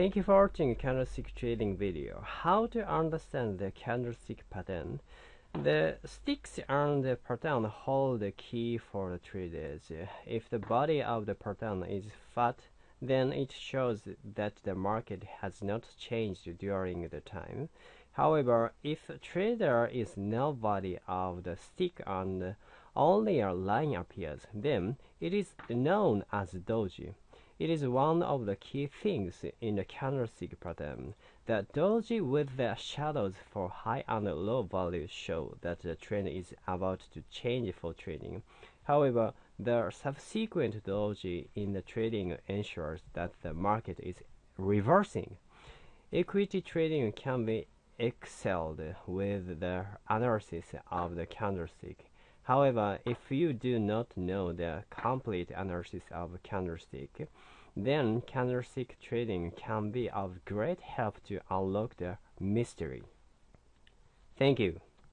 Thank you for watching candlestick trading video. How to understand the candlestick pattern. The sticks and the pattern hold the key for the traders. If the body of the pattern is fat, then it shows that the market has not changed during the time. However, if trader is no body of the stick and only a line appears, then it is known as doji. It is one of the key things in the candlestick pattern. The doji with the shadows for high and low values show that the trend is about to change for trading. However, the subsequent doji in the trading ensures that the market is reversing. Equity trading can be excelled with the analysis of the candlestick. However, if you do not know the complete analysis of candlestick, then candlestick trading can be of great help to unlock the mystery. Thank you.